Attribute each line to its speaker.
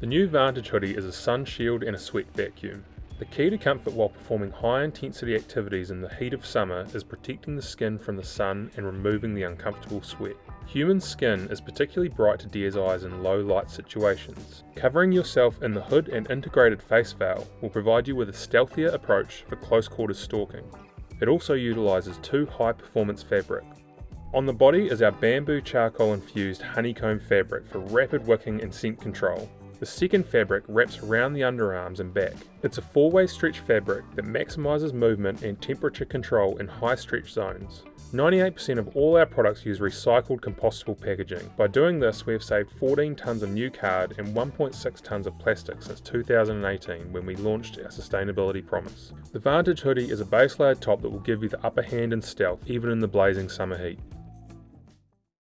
Speaker 1: The new Vantage hoodie is a sun shield and a sweat vacuum. The key to comfort while performing high intensity activities in the heat of summer is protecting the skin from the sun and removing the uncomfortable sweat. Human skin is particularly bright to deer's eyes in low light situations. Covering yourself in the hood and integrated face veil will provide you with a stealthier approach for close quarters stalking. It also utilises two high performance fabric. On the body is our bamboo charcoal infused honeycomb fabric for rapid wicking and scent control. The second fabric wraps around the underarms and back. It's a four-way stretch fabric that maximises movement and temperature control in high stretch zones. 98% of all our products use recycled compostable packaging. By doing this, we have saved 14 tonnes of new card and 1.6 tonnes of plastic since 2018 when we launched our sustainability promise. The Vantage hoodie is a base layer top that will give you the upper hand in stealth even in the blazing summer heat.